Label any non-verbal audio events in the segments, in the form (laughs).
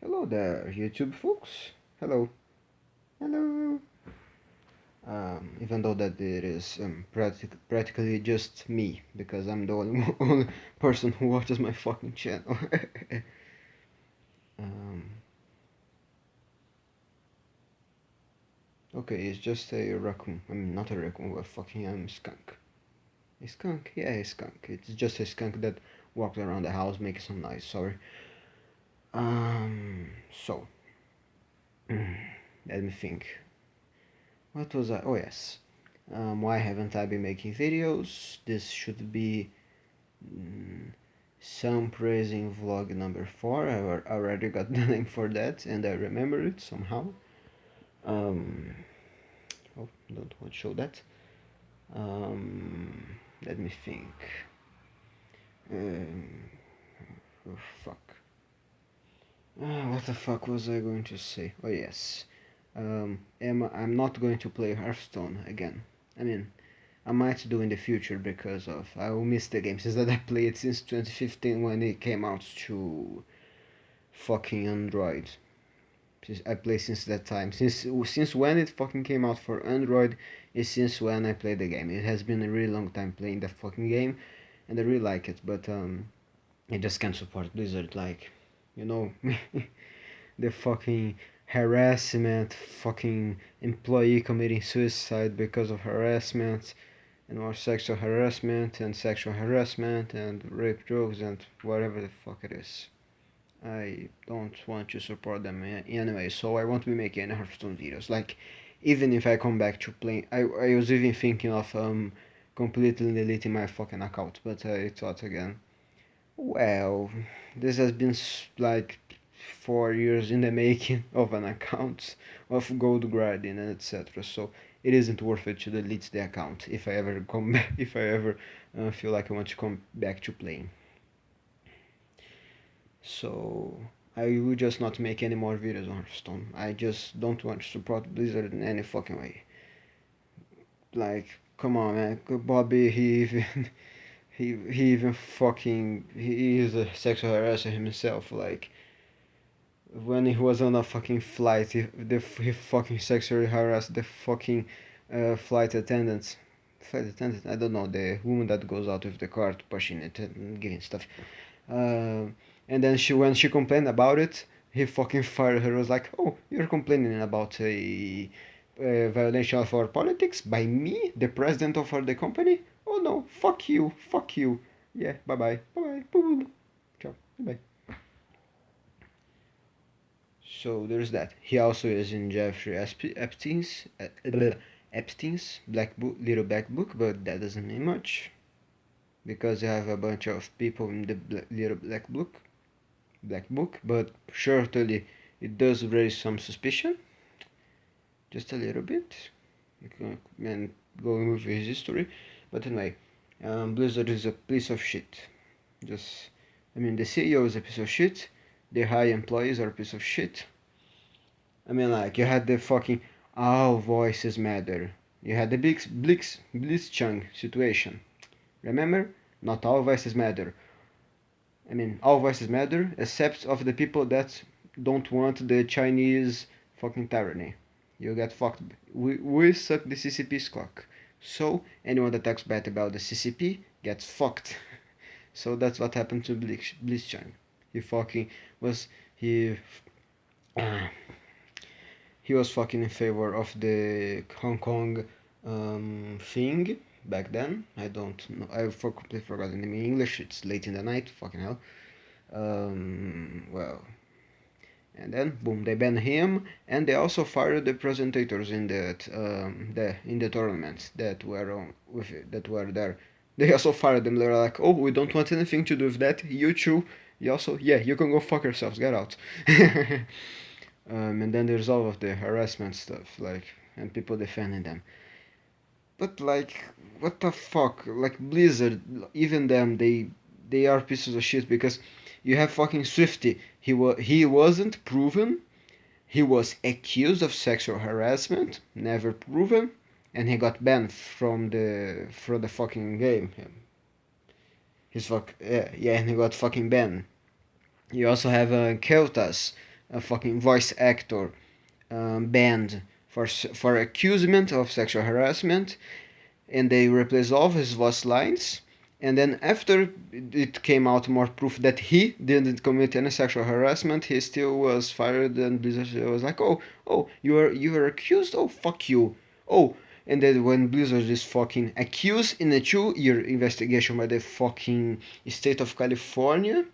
Hello there, YouTube folks. Hello. Hello. Um, even though that it is um, practic practically just me, because I'm the only, (laughs) only person who watches my fucking channel. (laughs) um, okay, it's just a raccoon. I mean, not a raccoon, but fucking um, skunk. A skunk? Yeah, a skunk. It's just a skunk that walks around the house making some noise, sorry. Um, so, let me think. What was I? Oh, yes. Um, why haven't I been making videos? This should be mm, some praising vlog number 4. I already got (laughs) the name for that and I remember it somehow. Um, oh, don't want to show that. Um, let me think. Um, oh, fuck. What the fuck was I going to say? Oh yes, um, am, I'm not going to play Hearthstone again. I mean, I might do in the future because of I will miss the game since that I played it since 2015 when it came out to fucking Android. Since I play since that time. Since since when it fucking came out for Android is since when I played the game. It has been a really long time playing the fucking game, and I really like it. But um, I just can't support Blizzard like you know (laughs) the fucking harassment fucking employee committing suicide because of harassment and more sexual harassment and sexual harassment and rape jokes and whatever the fuck it is. I don't want to support them anyway so I won't be making any Hearthstone videos. Like even if I come back to playing I, I was even thinking of um completely deleting my fucking account but I thought again well, this has been like four years in the making (laughs) of an account of gold grinding and etc. So it isn't worth it to delete the account if I ever come (laughs) back, if I ever uh, feel like I want to come back to playing. So I will just not make any more videos on Hearthstone. I just don't want to support Blizzard in any fucking way. Like, come on, man, Bobby, (laughs) he even he he even fucking he is a sexual harasser himself like when he was on a fucking flight he, the, he fucking sexually harassed the fucking uh, flight attendants. Flight attendant I don't know the woman that goes out with the cart pushing it and giving stuff. Uh, and then she when she complained about it he fucking fired her. Was like oh you're complaining about a, violation of our politics by me the president of the company no, fuck you, fuck you. Yeah, bye bye, bye bye, ciao, bye. So there's that. He also is in Jeffrey Epstein's uh, Epstein's black book, little black book, but that doesn't mean much because you have a bunch of people in the little black book, black book. But certainly it does raise some suspicion, just a little bit, and going with his history. But anyway, um, Blizzard is a piece of shit. Just, I mean, the CEO is a piece of shit. The high employees are a piece of shit. I mean, like, you had the fucking all voices matter. You had the big Blix, Blitzchung situation. Remember? Not all voices matter. I mean, all voices matter, except of the people that don't want the Chinese fucking tyranny. You get fucked. We, we suck the CCP's cock. So anyone that talks bad about the CCP gets fucked. (laughs) so that's what happened to Blitz Blitzchung. He fucking was he uh, (clears throat) he was fucking in favor of the Hong Kong um, thing back then. I don't know. I for completely forgot the name in English. It's late in the night. Fucking hell. Um, well, and then boom they banned him and they also fired the presentators in that um, the in the tournaments that were on with it, that were there. They also fired them. They're like oh we don't want anything to do with that. You too. You also yeah you can go fuck yourselves. Get out. (laughs) Um, and then there's all of the harassment stuff like and people defending them. But like what the fuck? Like blizzard even them they they are pieces of shit because you have fucking Swifty. He was he wasn't proven. He was accused of sexual harassment, never proven, and he got banned from the from the fucking game. His fuck yeah, yeah and he got fucking banned. You also have uh, Kael'thas, a fucking voice actor um, banned for for accusement of sexual harassment, and they replaced all his voice lines. And then after it came out more proof that he didn't commit any sexual harassment, he still was fired. And Blizzard was like, "Oh, oh, you are you are accused? Oh, fuck you! Oh." And then when Blizzard is fucking accused in a two-year investigation by the fucking state of California,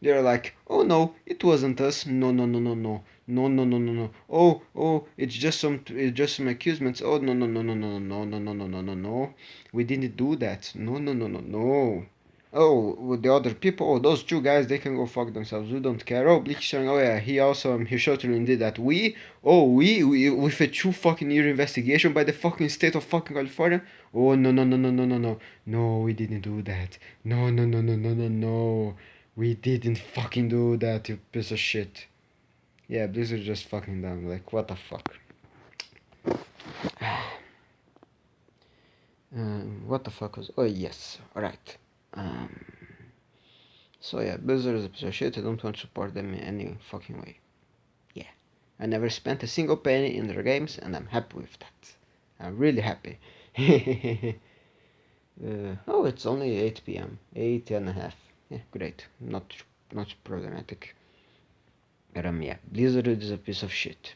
they're like, "Oh no, it wasn't us. No, no, no, no, no." No, no, no, no, no. Oh, oh, it's just some, it's just some accusments. Oh, no, no, no, no, no, no, no, no, no, no, no, no. We didn't do that. No, no, no, no, no. Oh, the other people, oh, those two guys, they can go fuck themselves. We don't care. Oh, Bleach oh yeah, he also, um, he certainly did that. We, oh, we, we, with a two fucking year investigation by the fucking state of fucking California. Oh, no, no, no, no, no, no, no. No, we didn't do that. No, no, no, no, no, no, no. We didn't fucking do that, you piece of shit. Yeah, Blizzard just fucking dumb. Like, what the fuck? (sighs) um, what the fuck was... Oh, yes. Alright. Um, so, yeah, Blizzard is a piece of shit. I don't want to support them in any fucking way. Yeah. I never spent a single penny in their games, and I'm happy with that. I'm really happy. (laughs) uh, oh, it's only 8 p.m. 8 and a half. Yeah, great. Not, not problematic. Um, yeah, Blizzard is a piece of shit.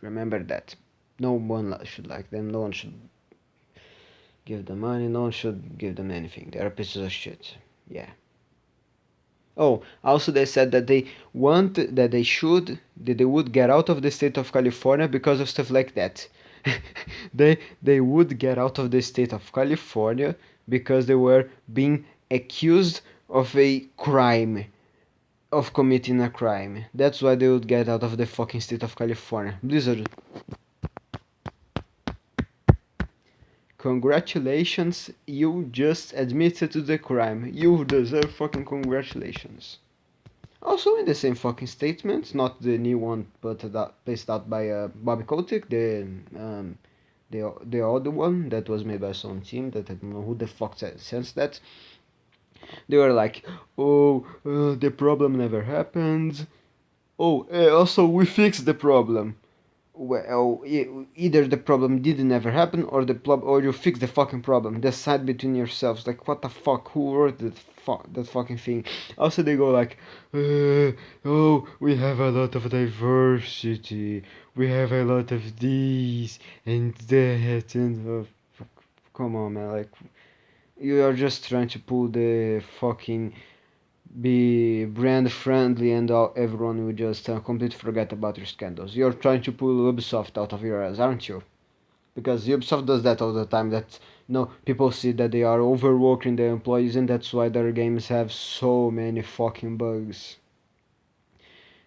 Remember that. No one should like them. No one should give them money. No one should give them anything. They're pieces of shit. Yeah. Oh, also they said that they want that they should that they would get out of the state of California because of stuff like that. (laughs) they they would get out of the state of California because they were being accused of a crime of committing a crime. That's why they would get out of the fucking state of California. Blizzard. Congratulations, you just admitted to the crime. You deserve fucking congratulations. Also in the same fucking statement, not the new one but that placed out by uh, Bobby Kotick, the um, the the other one that was made by some team that I don't know who the fuck says that they were like, oh, uh, the problem never happened. Oh, uh, also we fixed the problem. Well, either the problem didn't ever happen, or the problem, or you fix the fucking problem. Decide between yourselves. Like, what the fuck? Who wrote that fuck that fucking thing? Also, they go like, uh, oh, we have a lot of diversity. We have a lot of these and that and uh, come on, man. Like, you are just trying to pull the fucking be brand friendly and all, everyone will just uh, completely forget about your scandals. You're trying to pull Ubisoft out of your ass, aren't you? Because Ubisoft does that all the time. That you know, people see that they are overworking their employees, and that's why their games have so many fucking bugs.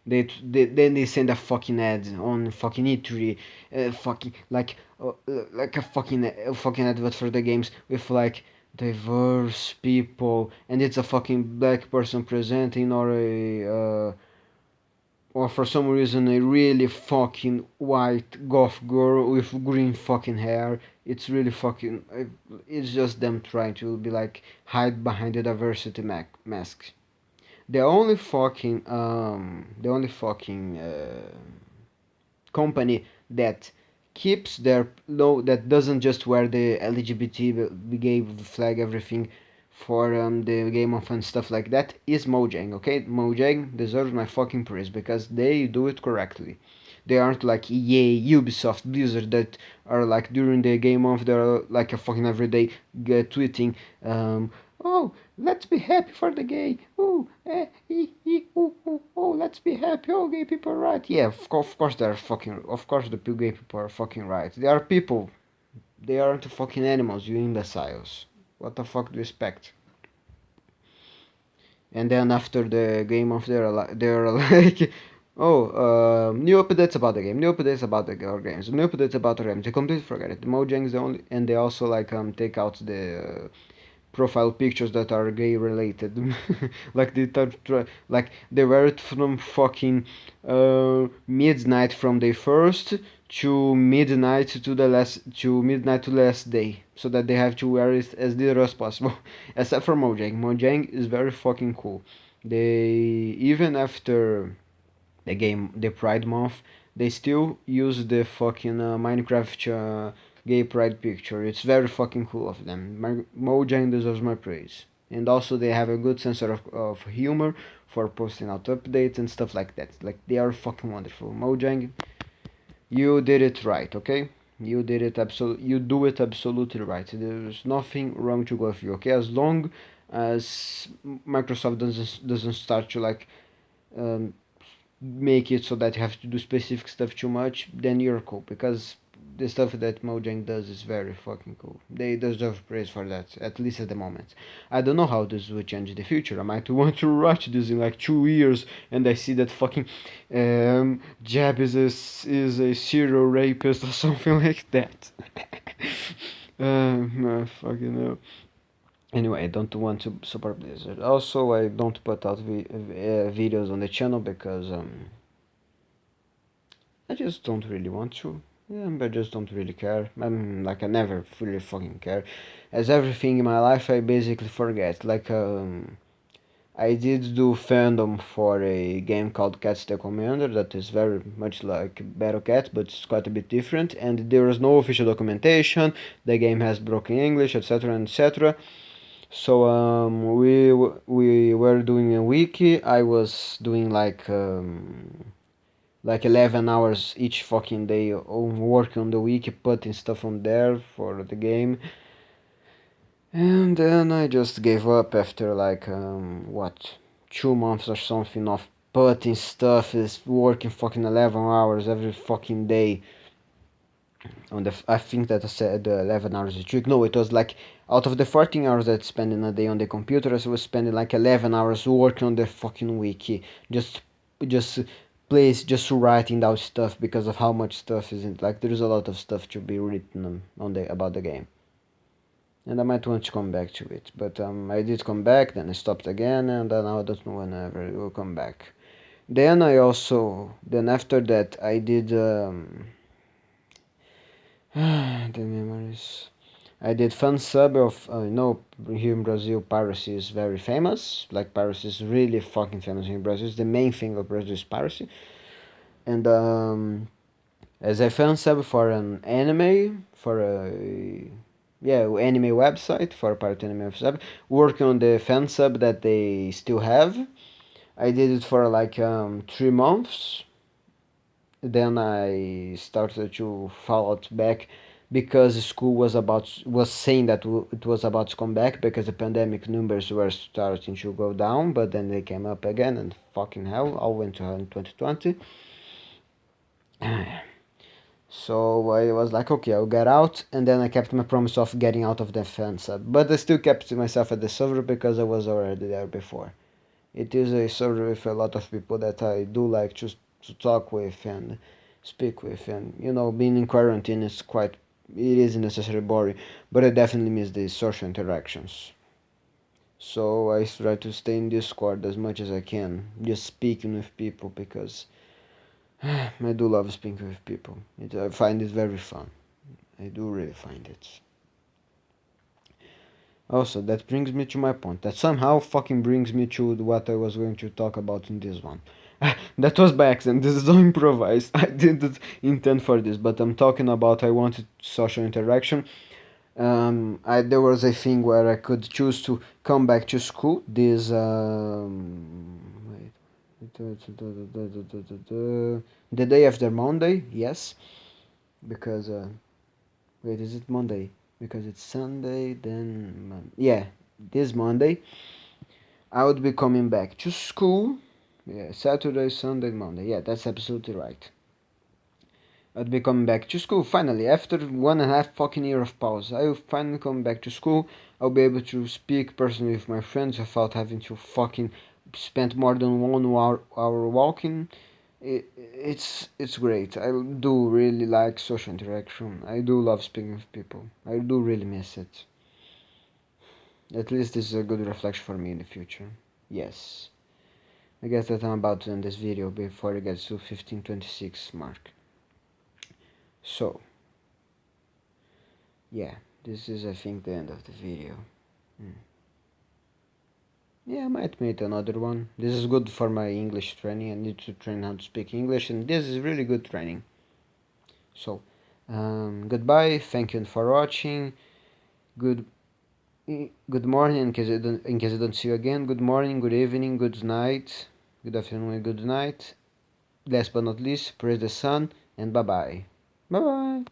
They, they then they send a fucking ad on fucking E3, uh, fucking like uh, like a fucking uh, fucking advert for the games with like diverse people and it's a fucking black person presenting or a uh, or for some reason a really fucking white goth girl with green fucking hair. It's really fucking it's just them trying to be like hide behind the diversity mask. The only fucking um the only fucking uh, company that keeps their no that doesn't just wear the LGBT gay flag everything for um, the game of and stuff like that is Mojang okay? Mojang deserves my fucking praise because they do it correctly. They aren't like EA Ubisoft Blizzard that are like during the game of they're like a fucking everyday uh, tweeting um, oh let's be happy for the gay. Oh eh, ee, ee, oh, oh, oh let's be happy. Oh gay people are right. Yeah of, of course they're fucking of course the gay people are fucking right. They are people. They aren't fucking animals you imbeciles. What the fuck do you expect? And then after the game of like they're (laughs) like oh uh, new updates about the game new updates about the games new updates about the games. They completely forget it. The mojang is the only and they also like um take out the uh, profile pictures that are gay related. (laughs) Like they like they wear it from fucking uh, midnight from the first to midnight to the last to midnight to last day so that they have to wear it as little as possible. (laughs) Except for mojang. Mojang is very fucking cool. They even after the game the Pride Month, they still use the fucking uh, Minecraft uh, gay pride picture. It's very fucking cool of them. My, Mojang deserves my praise. And also they have a good sense of, of humor for posting out updates and stuff like that. Like they are fucking wonderful. Mojang, you did it right, okay? You did it absolutely. You do it absolutely right. There's nothing wrong to go with you, okay? As long as Microsoft doesn't doesn't start to like um, make it so that you have to do specific stuff too much, then you're cool because the stuff that Mojang does is very fucking cool. They deserve praise for that, at least at the moment. I don't know how this will change in the future. I might (laughs) want to watch this in like two years and I see that fucking um, Jeb is a, is a serial rapist or (laughs) something like that. (laughs) um, I fucking know. Anyway, I don't want to support Blizzard. Also, I don't put out vi uh, videos on the channel because um, I just don't really want to. Yeah, but I just don't really care. I'm like I never really fucking care. As everything in my life, I basically forget. Like um, I did do fandom for a game called Cats the Commander that is very much like Battle Cat, but it's quite a bit different. And there is no official documentation. The game has broken English, etc., etc. So um, we we were doing a wiki. I was doing like. Um, like 11 hours each fucking day on working on the wiki, putting stuff on there for the game. And then I just gave up after like, um, what, two months or something of putting stuff, is working fucking 11 hours every fucking day. On the, I think that I said uh, 11 hours a week. No, it was like out of the 14 hours that I spend in a day on the computer, I was spending like 11 hours working on the fucking wiki, just just place just writing down stuff because of how much stuff is in like there's a lot of stuff to be written on the about the game. And I might want to come back to it but um, I did come back then I stopped again and then I don't know whenever it will come back. Then I also then after that I did um, (sighs) the memories I did fan sub of you know here in Brazil piracy is very famous. Like piracy is really fucking famous in Brazil. It's the main thing of Brazil is piracy. And um, as a fan sub for an anime for a yeah anime website for a pirate anime sub working on the fan sub that they still have. I did it for like um, three months. Then I started to fall out back because school was about was saying that it was about to come back because the pandemic numbers were starting to go down but then they came up again and fucking hell all went to hell in 2020 (sighs) so I was like okay I'll get out and then I kept my promise of getting out of the fence uh, but I still kept myself at the server because I was already there before. It is a server with a lot of people that I do like to, to talk with and speak with and you know being in quarantine is quite it isn't necessarily boring, but I definitely miss the social interactions. So I try to stay in Discord as much as I can, just speaking with people because (sighs) I do love speaking with people. It, I find it very fun. I do really find it. Also, that brings me to my point. That somehow fucking brings me to what I was going to talk about in this one. (laughs) that was by accident. This is all (laughs) improvised. I didn't intend for this, but I'm talking about I wanted social interaction. Um, I, there was a thing where I could choose to come back to school. This um, wait, the day after Monday, yes, because uh, wait, is it Monday? Because it's Sunday, then yeah, this Monday. I would be coming back to school yeah, Saturday, Sunday, Monday. Yeah, that's absolutely right. I'd be coming back to school finally after one and a half fucking year of pause. I will finally come back to school. I'll be able to speak personally with my friends without having to fucking spend more than one hour, hour walking. It, it's it's great. I do really like social interaction. I do love speaking with people. I do really miss it. At least this is a good reflection for me in the future. Yes. I guess that I'm about to end this video before it gets to 1526 mark. So, yeah, this is I think the end of the video. Hmm. yeah, I might make another one. This is good for my English training. I need to train how to speak English, and this is really good training. So, um, goodbye. Thank you for watching. Good good morning in case I don't in case I don't see you again. Good morning, good evening, good night, good afternoon, and good night. Last but not least, praise the sun and bye bye. Bye bye.